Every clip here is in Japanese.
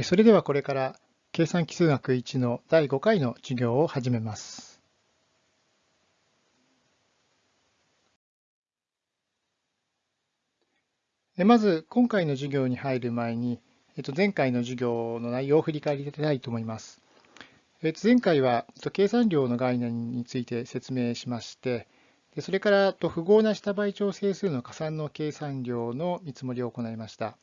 それではこれから計算基数学1の第5回の授業を始めます。まず今回の授業に入る前に前回の授業の内容を振り返りたいと思います。前回は計算量の概念について説明しまして、それから符号な下倍調整数の加算の計算量の見積もりを行いました。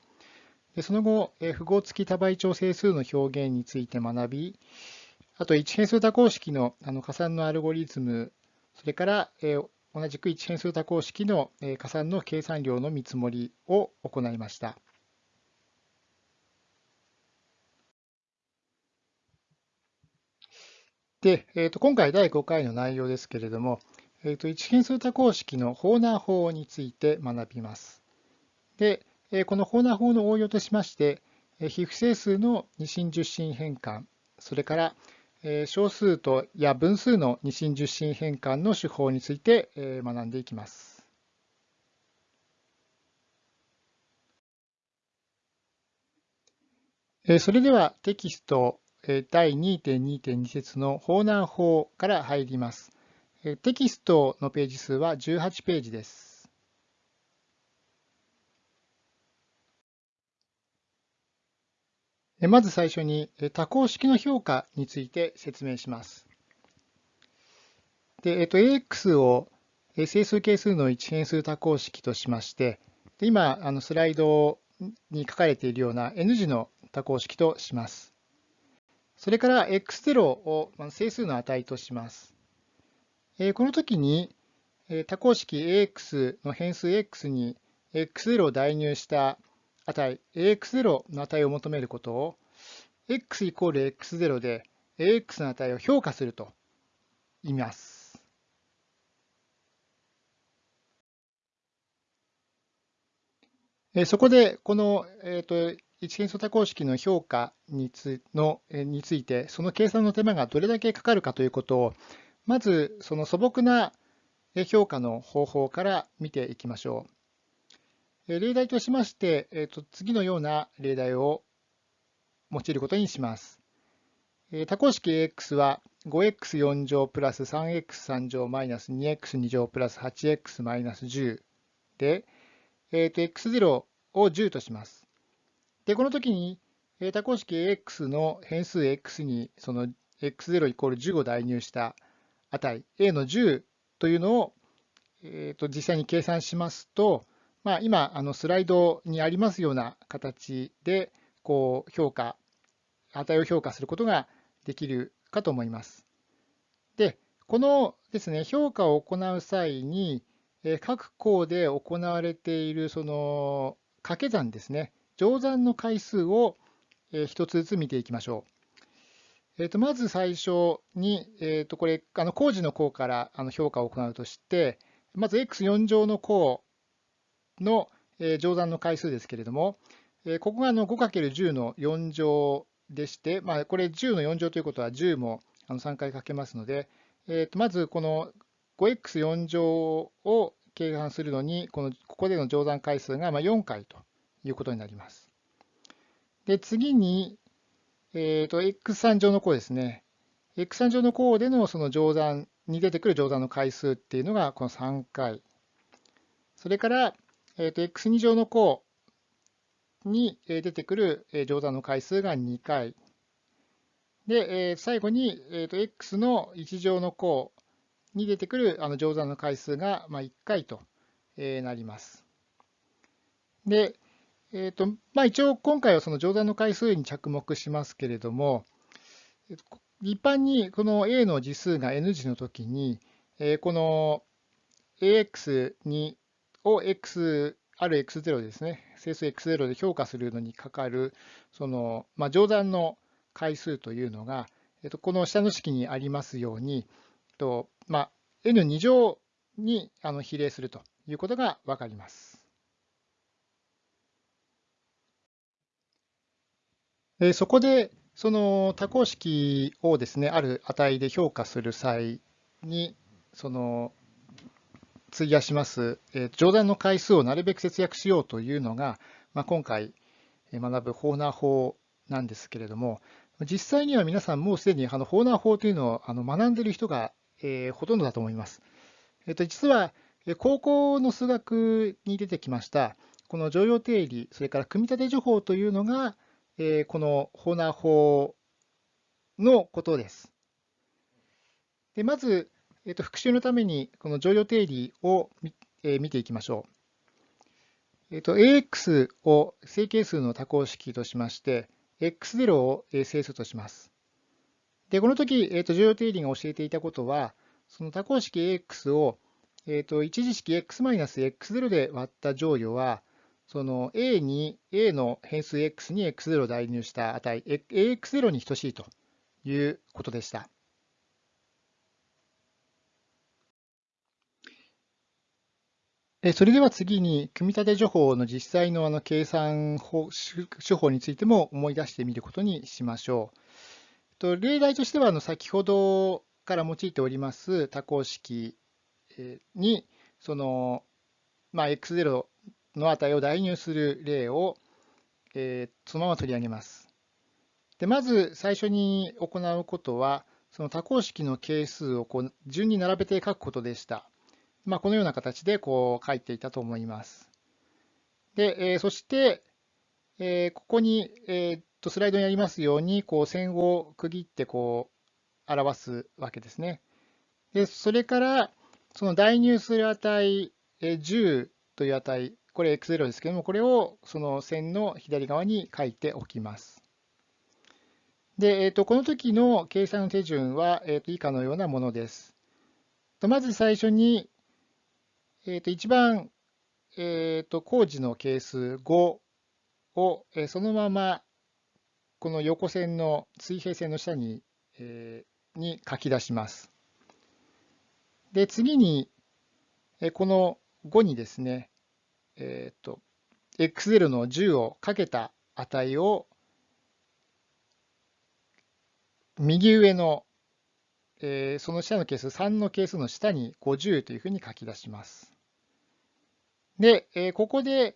その後、符号付き多倍調整数の表現について学び、あと一変数多項式の加算のアルゴリズム、それから同じく一変数多項式の加算の計算量の見積もりを行いました。で、えー、と今回第5回の内容ですけれども、えー、と一変数多項式のホーナー法について学びます。で、このホーナー法の応用としまして、非不整数の二進十進変換、それから小数とや分数の二進十進変換の手法について学んでいきます。それではテキスト第2.2.2節のホーナー法から入ります。テキストのページ数は18ページです。まず最初に多項式の評価について説明します。で、えっと、AX を整数係数の一変数多項式としまして、今、あのスライドに書かれているような N 字の多項式とします。それから X0 を整数の値とします。この時に多項式 AX の変数 X に X0 を代入した値 AX0 の値を求めることを x イコール x0 で AX の値を評価すると言います。そこでこの、えーと、一変数多項式の評価につのについてその計算の手間がどれだけかかるかということをまずその素朴な評価の方法から見ていきましょう。例題としまして、えー、と次のような例題を用いることにします。多項式 AX は 5x4 乗プラス 3x3 乗マイナス 2x2 乗プラス 8x マイナス10で、えー、と x0 を10とします。で、この時に多項式 AX の変数 x にその x0 イコール10を代入した値 a の10というのを、えー、と実際に計算しますと、まあ、今、あのスライドにありますような形で、こう評価、値を評価することができるかと思います。で、このですね、評価を行う際に、各項で行われているその掛け算ですね、乗算の回数を一つずつ見ていきましょう。えー、とまず最初に、えー、とこれ、あの工事の項からあの評価を行うとして、まず x4 乗の項の乗算の回数ですけれども、ここが 5×10 の4乗でして、まあ、これ10の4乗ということは10も3回かけますので、えー、とまずこの 5x4 乗を計算するのに、このここでの乗算回数が4回ということになります。で次に、えー、と x3 乗の項ですね。x3 乗の項でのその乗算に出てくる乗算の回数っていうのがこの3回。それから、えー、と x2 乗の項に出てくる乗算の回数が2回。で、最後に、えー、と x の1乗の項に出てくるあの乗算の回数が1回となります。で、えーとまあ、一応今回はその乗算の回数に着目しますけれども、一般にこの a の次数が n 次の時に、この ax にを x ある x0 ですね、整数 x0 で評価するのにかかる、その、まあ、乗算の回数というのが、えっと、この下の式にありますように、とまあ、n2 乗にあの比例するということがわかります。えそこで、その多項式をですね、ある値で評価する際に、その費やします、えー、乗算の回数をなるべく節約しようというのが、まあ、今回学ぶホーナー法なんですけれども、実際には皆さんもうすでにあのホーナー法というのをあの学んでいる人が、えー、ほとんどだと思います。えっと、実は高校の数学に出てきましたこの常用定理、それから組み立て情報というのが、えー、このホーナー法のことです。でまず、えー、と復習のためにこの常用定理を見,、えー、見ていきましょう。えー、と AX を正形数の多項式としまして、X0 を整数とします。で、この時、えー、と常用定理が教えていたことは、その多項式 AX を、えー、と一次式 x-x0 で割った乗与は、その A に A の変数 x に x0 を代入した値、AX0 に等しいということでした。それでは次に、組み立て情報の実際のあの計算手法についても思い出してみることにしましょう。例題としては、先ほどから用いております多項式に、その、まあ、x0 の値を代入する例を、そのまま取り上げます。でまず最初に行うことは、その多項式の係数を順に並べて書くことでした。まあ、このような形でこう書いていたと思います。で、えー、そして、えー、ここに、えー、とスライドにありますようにこう線を区切ってこう表すわけですね。でそれからその代入する値、えー、10という値、これ x0 ですけども、これをその線の左側に書いておきます。で、えー、とこの時の計算の手順は、えー、と以下のようなものです。まず最初に、えー、と一番、えー、と工事の係数5を、え、そのままこの横線の水平線の下に,、え、に書き出します。で、次に、えこの5にですね、えっ、ー、と、x0 の10をかけた値を右上の、えー、その下の係数3の係数の下に50というふうに書き出します。で、えここで、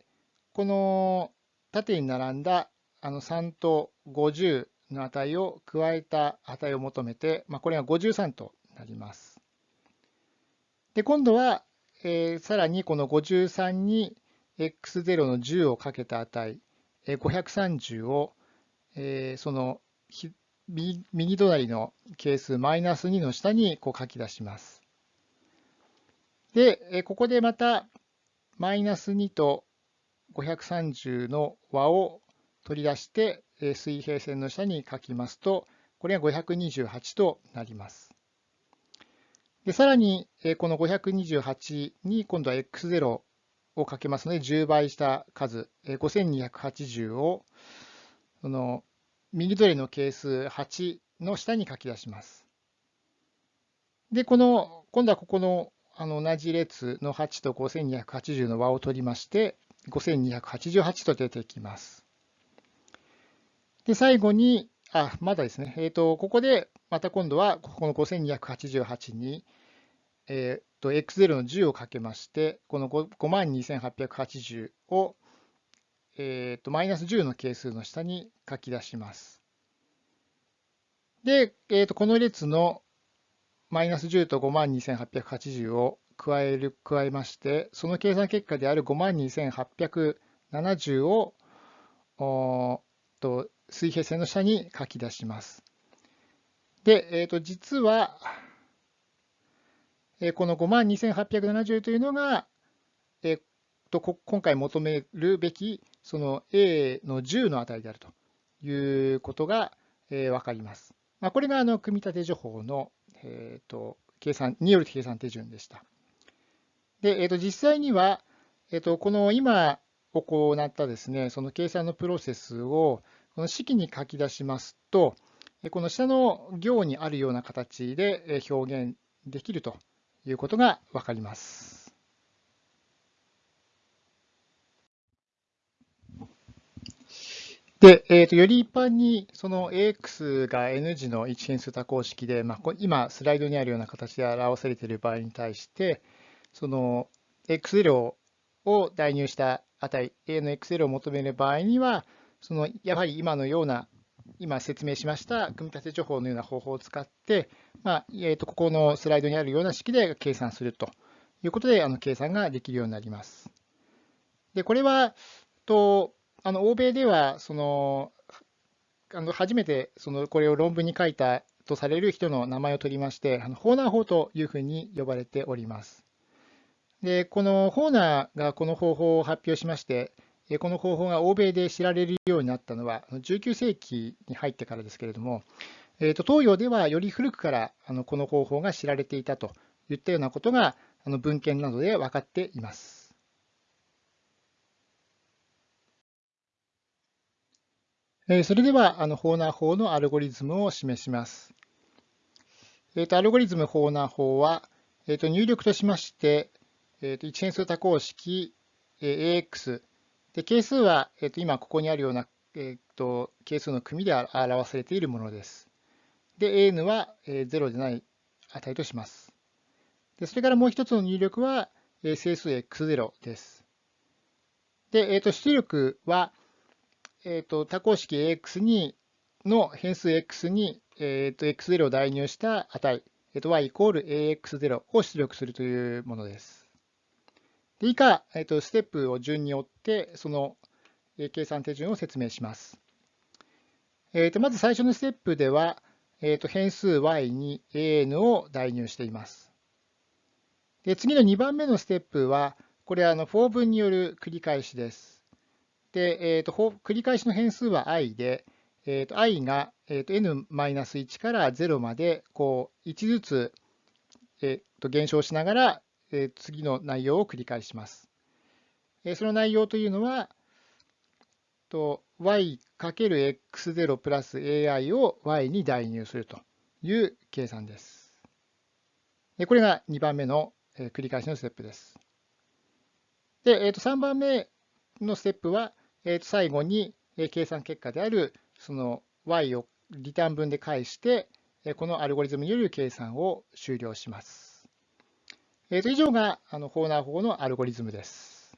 この縦に並んだあの3と50の値を加えた値を求めて、まあ、これが53となります。で、今度は、えー、さらにこの53に x0 の10をかけた値、530を、えー、その右隣の係数マイナス2の下にこう書き出します。で、ここでまたマイナス2と530の和を取り出して、水平線の下に書きますと、これが528となります。でさらに、この528に今度は x0 をかけますので、10倍した数、5280をその右取りの係数8の下に書き出します。で、この今度はここのあの同じ列の8と5280の和を取りまして、5288と出てきます。で、最後に、あ、まだですね。えっ、ー、と、ここで、また今度は、ここの5288に、えっ、ー、と、x0 の10をかけまして、この52880を、えっ、ー、と、マイナス10の係数の下に書き出します。で、えっ、と、この列のマイナス10と52,880を加える、加えまして、その計算結果である52,870をと水平線の下に書き出します。で、えー、と実は、えこの52,870というのが、えー、と今回求めるべきその A の10の値であるということが、えー、分かります。まあ、これがあの組み立て情報のえーと、計算による計算手順でした。で、えーと、実際には、えーと、この今行ったですね、その計算のプロセスをこの式に書き出しますと、この下の行にあるような形で表現できるということがわかります。で、えーと、より一般にその AX が N 字の一変数多項式で、まあ、今スライドにあるような形で表されている場合に対して、その X0 を代入した値、A の X0 を求める場合には、そのやはり今のような今説明しました組み立て情報のような方法を使って、まあえー、とここのスライドにあるような式で計算するということで、あの計算ができるようになります。で、これは、とあの欧米ではそのあの初めてそのこれを論文に書いたとされる人の名前を取りまして、あのホーナー法というふうに呼ばれております。で、このホーナーがこの方法を発表しまして、この方法が欧米で知られるようになったのは19世紀に入ってからですけれども、えー、と東洋ではより古くからあのこの方法が知られていたといったようなことがあの文献などで分かっています。それでは、あのホーナー法のアルゴリズムを示します。えー、とアルゴリズムホーナー法は、えー、と入力としまして、えー、と一変数多項式え AX で係数は、えー、と今ここにあるような、えー、と係数の組で表されているものです。で、AN はえ0でない値とします。でそれからもう一つの入力はえ整数 x0 です。で、えー、と出力は、えー、と多項式 AX にの変数 x に、えー、と x0 を代入した値、えー、と y イコール ax0 を出力するというものです。で以下、えー、とステップを順に追って、その計算手順を説明します。えー、とまず最初のステップでは、えー、と変数 y に an を代入しています。で次の2番目のステップは、これはあの for 分による繰り返しです。で、えーと、繰り返しの変数は i で、えーと、i が、えーと、n-1 から0までこう1ずつ、えー、と減少しながら、えー、次の内容を繰り返します。えー、その内容というのは、と y×x0 プラス ai を y に代入するという計算です。これが2番目の繰り返しのステップです。で、えー、と3番目のステップは、えー、最後に計算結果であるその y をリターン分で返して、このアルゴリズムによる計算を終了します。えー、と以上があのホーナー法のアルゴリズムです。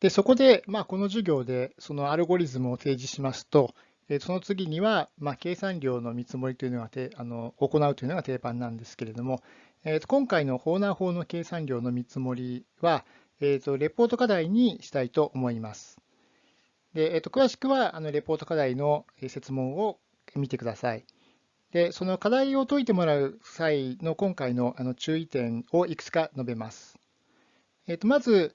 でそこで、まあ、この授業でそのアルゴリズムを提示しますと、その次には、まあ、計算量の見積もりというのがあの行うというのが定番なんですけれども、えー、と今回のホーナー法の計算量の見積もりは、えー、とレポート課題にしたいと思います。でえー、と詳しくはあのレポート課題の説問を見てください。でその課題を解いてもらう際の今回のあの注意点をいくつか述べます。えー、とまず、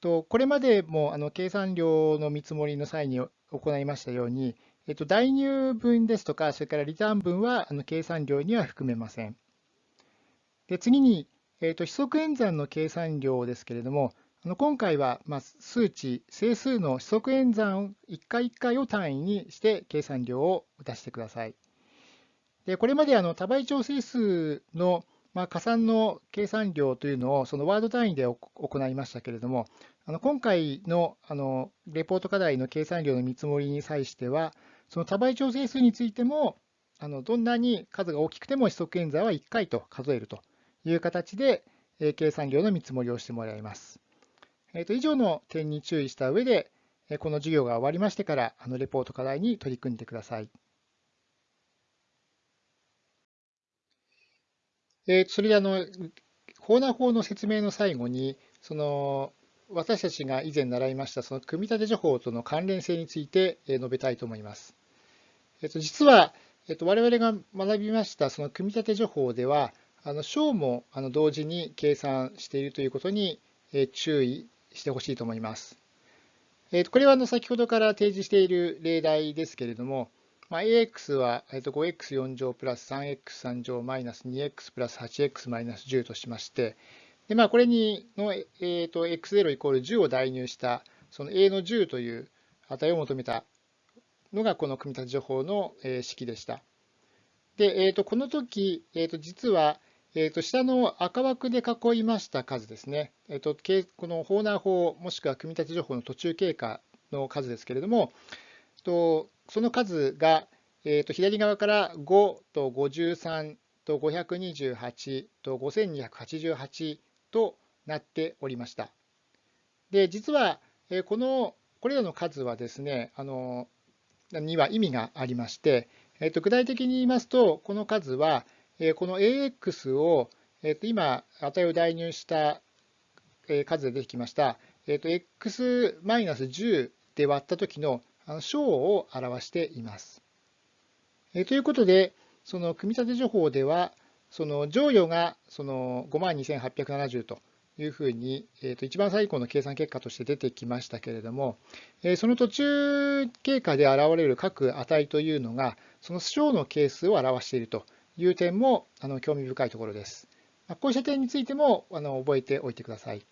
とこれまでもあの計算量の見積もりの際に行いましたように、えっと、代入分ですとか、それからリターン分はあの計算量には含めません。で次に、えーと、非則演算の計算量ですけれども、あの今回は、まあ、数値、整数の非則演算を1回1回を単位にして計算量を出してください。でこれまであの多倍調整数の、まあ、加算の計算量というのをそのワード単位で行いましたけれども、あの今回のあのレポート課題の計算量の見積もりに際しては、その多倍調整数についても、あのどんなに数が大きくても非則演算は1回と数えるという形で、え計算量の見積もりをしてもらいます。えー、と以上の点に注意した上で、この授業が終わりましてから、あのレポート課題に取り組んでください。えー、それであの、ホーナー法の説明の最後に、その私たちが以前習いましたその組み立て情報との関連性について述べたいと思います。えっと、実は、えっと、我々が学びましたその組み立て情報では、あの小もあの同時に計算しているということに注意してほしいと思います。これはあの先ほどから提示している例題ですけれども、まあ、AX は 5x4 乗プラス 3x3 乗マイナス 2x プラス 8x マイナス10としまして、でまあ、これにの、えー、と x0 イコール10を代入したその a の10という値を求めたのがこの組み立て情報の式でした。で、えー、とこの時、えー、と実はえー、と下の赤枠で囲いました数ですね、えー、とこのホーナー法もしくは組み立て情報の途中経過の数ですけれども、とその数が、えー、と左側から5と53と528と5288となっておりました。で実はえこのこれらの数はですねあのには意味がありまして、えっと、具体的に言いますとこの数はこの AX を、えっと、今値を代入した数で出てきました、えっと、x-10 で割った時の小を表しています。えということで、その組み立て情報では、その乗与がその52,870というふうに、えー、と一番最後の計算結果として出てきましたけれども、えその途中経過で現れる各値というのが、その小の係数を表しているという点もあの興味深いところです。こうした点についてもあの覚えておいてください。